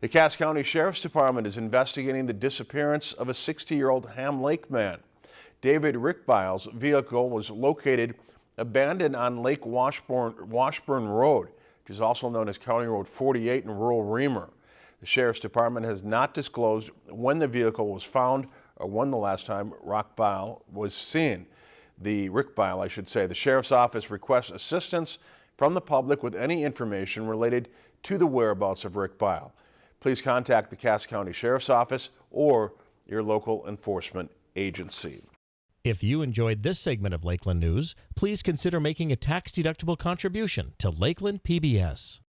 The Cass County Sheriff's Department is investigating the disappearance of a 60-year-old Ham Lake man. David Rickbile's vehicle was located abandoned on Lake Washburn, Washburn Road, which is also known as County Road 48 in rural Remer. The Sheriff's Department has not disclosed when the vehicle was found or when the last time Rockbile was seen. The Rickbile, I should say. The Sheriff's Office requests assistance from the public with any information related to the whereabouts of Rickbile please contact the Cass County Sheriff's Office or your local enforcement agency. If you enjoyed this segment of Lakeland News, please consider making a tax-deductible contribution to Lakeland PBS.